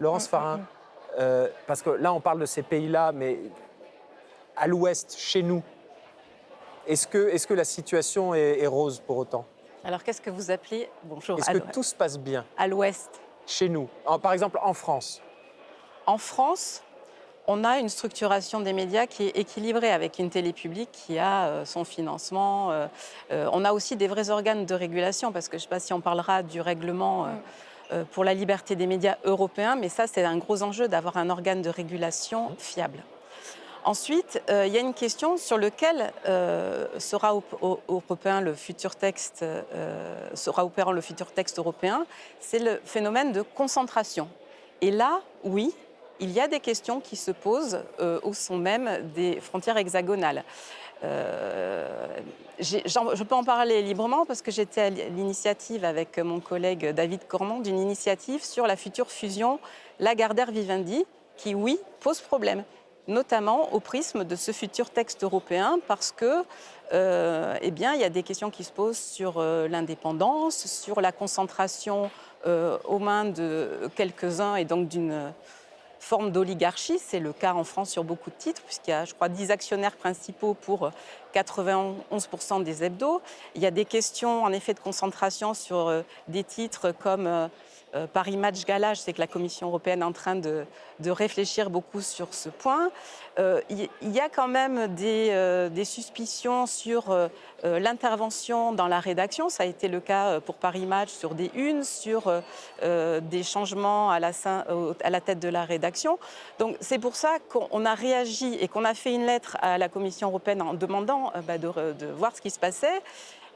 Laurence Farin, euh, parce que là, on parle de ces pays-là, mais à l'ouest, chez nous, est-ce que, est que la situation est, est rose pour autant? Alors, qu'est-ce que vous appelez Bonjour. Est-ce que tout se passe bien À l'ouest? chez nous En- Par exemple, en France En France, on a une structuration des médias qui est équilibrée avec une télé publique qui a euh, son financement. euh, on a aussi des vrais organes de régulation, parce que je ne sais pas si on parlera du règlement pour la liberté des médias européens, mais ça, c'est un gros enjeu d'avoir un organe de régulation fiable. Ensuite, euh, il y a une question sur laquelle euh, sera européen le futur texte, euh, sera opérant le futur texte européen, c'est le phénomène de concentration. Et là, oui, il y a des questions qui se posent euh, au son même des frontières hexagonales. Euh, je peux en parler librement parce que j'étais à l'initiative avec mon collègue David Cormand d'une initiative sur la future fusion Lagardère-Vivendi qui, oui, pose problème notamment au prisme de ce futur texte européen, parce que, euh, eh bien, il y a des questions qui se posent sur euh, l'indépendance, sur la concentration aux mains de quelques-uns et donc d'une forme d'oligarchie. C'est le cas en France sur beaucoup de titres, puisqu'il y a, je crois, 10 actionnaires principaux pour 91% des hebdos. Il y a des questions, en effet, de concentration sur euh, des titres comme euh, euh, Paris Match Gala. Je sais que la Commission européenne est en train de, de réfléchir beaucoup sur ce point. Euh, Il il y a quand même des, euh, des suspicions sur euh, euh, l'intervention dans la rédaction. Ça a été le cas euh, pour Paris Match sur des unes, sur euh, euh, des changements à la, à la tête de la rédaction. Donc c'est pour ça qu'on a réagi et qu'on a fait une lettre à la Commission européenne en demandant euh, bah, de, de voir ce qui se passait.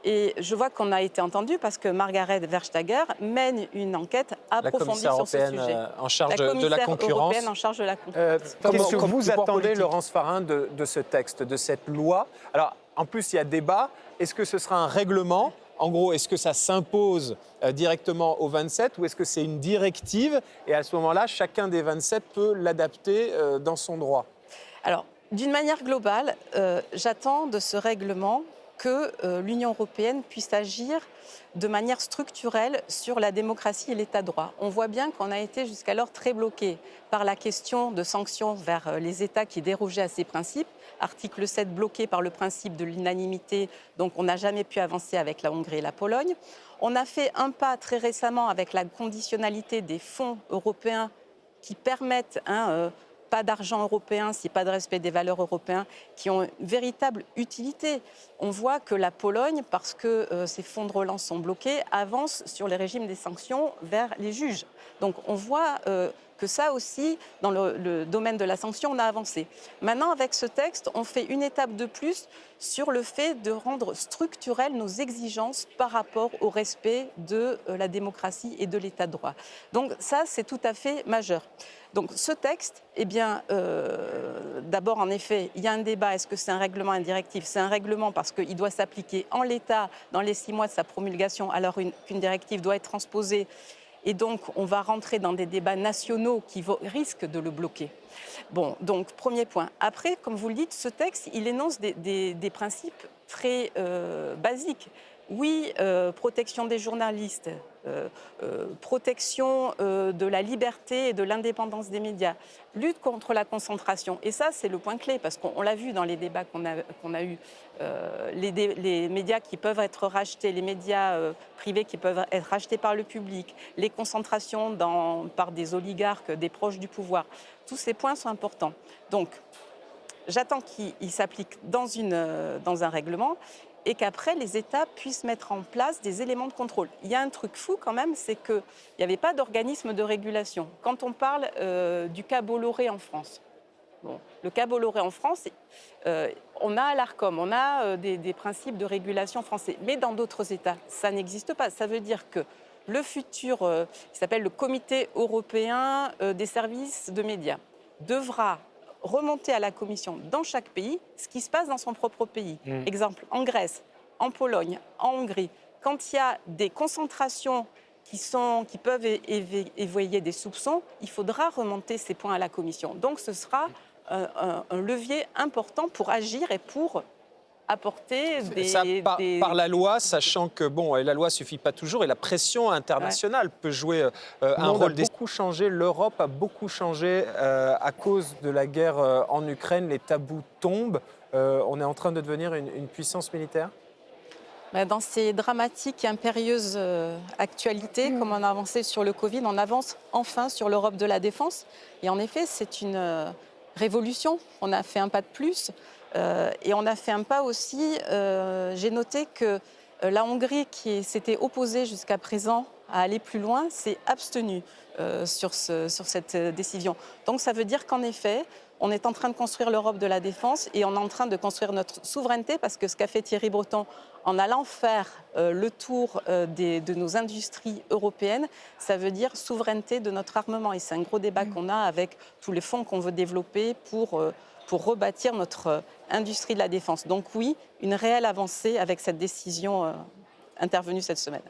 Et je vois qu'on a été entendu parce que Margaret Verstager mène une enquête approfondie sur ce européenne sujet. euh, en charge la de, de la commissaire concurrence. européenne en charge de la concurrence. Euh, Comment- Qu'est-ce que vous attendez. Laurence Farin, de, de ce texte, de cette loi? Alors, en plus, il y a débat. Est-ce que ce sera un règlement? En gros, est-ce que ça s'impose euh, directement aux 27 ou est-ce que c'est une directive? Et à ce moment-là, chacun des 27 peut l'adapter euh, dans son droit Alors, d'une manière globale, euh, j'attends de ce règlement que euh, l'Union européenne puisse agir de manière structurelle sur la démocratie et l'état de droit. On voit bien qu'on a été jusqu'alors très bloqué par la question de sanctions vers euh, les États qui dérogeaient à ces principes. Article 7 bloqué par le principe de l'unanimité, donc on n'a jamais pu avancer avec la Hongrie et la Pologne. On a fait un pas très récemment avec la conditionnalité des fonds européens qui permettent hein, euh, pas d'argent européen, si pas de respect des valeurs européennes, qui ont une véritable utilité. On voit que la Pologne, parce que euh, ces fonds de relance sont bloqués, avance sur les régimes des sanctions vers les juges. Donc on voit euh, que ça aussi, dans le, domaine de la sanction, on a avancé. Maintenant, avec ce texte, on fait une étape de plus sur le fait de rendre structurelles nos exigences par rapport au respect de euh, la démocratie et de l'état de droit. Donc ça, c'est tout à fait majeur. Donc ce texte, eh bien, euh, d'abord, en effet, il y a un débat. Est-ce que c'est un règlement, une directive? C'est un règlement parce qu'il doit s'appliquer en l'état dans les six mois de sa promulgation, alors une- qu'une directive doit être transposée. Et donc, on va rentrer dans des débats nationaux qui risquent de le bloquer. Bon, donc, premier point. Après, comme vous le dites, ce texte, il énonce des principes très euh, basiques. Oui, euh, protection des journalistes, euh, euh, protection de la liberté et de l'indépendance des médias, lutte contre la concentration. Et ça, c'est le point clé, parce qu'on on l'a vu dans les débats qu'on a, eus. Les, médias qui peuvent être rachetés, les médias privés qui peuvent être rachetés par le public, les concentrations par des oligarques, des proches du pouvoir, tous ces points sont importants. Donc, j'attends qu'il il s'applique dans, une, euh, dans un règlement et qu'après, les États puissent mettre en place des éléments de contrôle. Il y a un truc fou quand même, c'est qu'il n'y avait pas d'organisme de régulation. Quand on parle euh, du cas Bolloré en France, le cas Bolloré en France, euh, on a l'ARCOM, on a euh, des, des principes de régulation français, mais dans d'autres États, ça n'existe pas. Ça veut dire que le futur, qui s'appelle le Comité européen des services de médias, devra remonter à la Commission dans chaque pays ce qui se passe dans son propre pays. Exemple, en Grèce, en Pologne, en Hongrie, quand il y a des concentrations qui, sont, qui peuvent éveiller des soupçons, il faudra remonter ces points à la Commission. Donc ce sera euh, un levier important pour agir et pour apporter des, Ça, par, des- par la loi, sachant que bon, et la loi suffit pas toujours et la pression internationale peut jouer euh, un a rôle. beaucoup changé. L'Europe a beaucoup changé euh, à cause de la guerre euh, en Ukraine. Les tabous tombent. Euh, on est en train de devenir une, une puissance militaire? Ben, Dans ces dramatiques et impérieuses actualités, comme on a avancé sur le Covid, on avance enfin sur l'Europe de la défense. Et en effet, c'est une révolution. On a fait un pas de plus. Euh, et on a fait un pas aussi, euh, j'ai noté que euh, la Hongrie, qui s'était opposée jusqu'à présent à aller plus loin, s'est abstenue sur, sur cette décision. Donc ça veut dire qu'en effet, on est en train de construire l'Europe de la défense et on est en train de construire notre souveraineté parce que ce qu'a fait Thierry Breton en allant faire euh, le tour euh, des- de nos industries européennes, ça veut dire souveraineté de notre armement. Et c'est un gros débat qu'on a avec tous les fonds qu'on veut développer pour, euh, pour rebâtir notre industrie de la défense. Donc oui, une réelle avancée avec cette décision intervenue cette semaine.